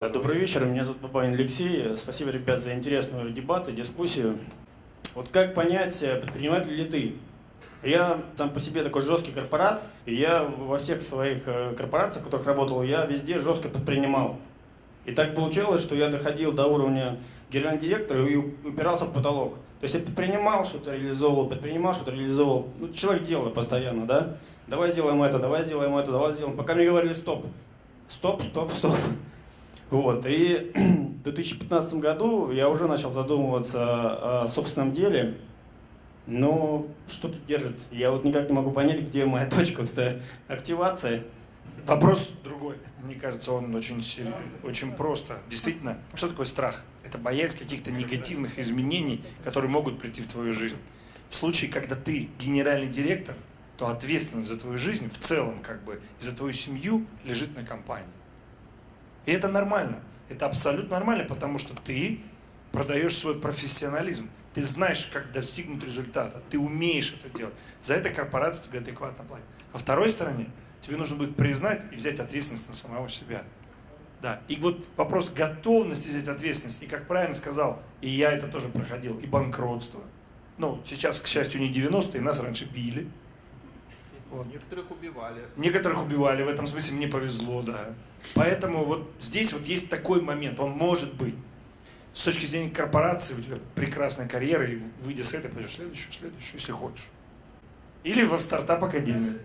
Добрый вечер, меня зовут Бабанин Алексей. Спасибо, ребят, за интересную дебаты, дискуссию. Вот как понять, э, предприниматель ли ты? Я сам по себе такой жесткий корпорат, и я во всех своих э, корпорациях, в которых работал, я везде жестко предпринимал. И так получалось, что я доходил до уровня генерального директора и упирался в потолок. То есть я предпринимал, что-то реализовывал, предпринимал, что-то реализовывал. Ну, человек делает постоянно, да? Давай сделаем это, давай сделаем это, давай сделаем. Пока мне говорили стоп. Стоп, стоп, стоп. Вот. И в 2015 году я уже начал задумываться о собственном деле. Но что тут держит? Я вот никак не могу понять, где моя точка вот эта активация. Вопрос другой. Мне кажется, он очень, очень просто. Действительно, что такое страх? Это боязнь каких-то негативных изменений, которые могут прийти в твою жизнь. В случае, когда ты генеральный директор, то ответственность за твою жизнь в целом, как бы, за твою семью лежит на компании. И это нормально. Это абсолютно нормально, потому что ты продаешь свой профессионализм. Ты знаешь, как достигнуть результата. Ты умеешь это делать. За это корпорация тебе адекватно платит. А второй стороне, тебе нужно будет признать и взять ответственность на самого себя. Да. И вот вопрос готовности взять ответственность. И как правильно сказал, и я это тоже проходил, и банкротство. Ну, сейчас, к счастью, не 90-е, нас раньше били. Вот. Некоторых убивали. Некоторых убивали, в этом смысле мне повезло, да. Поэтому вот здесь вот есть такой момент, он может быть. С точки зрения корпорации у тебя прекрасная карьера, и выйдя с этой, пойдешь следующую, следующую, если хочешь. Или во стартап-академию.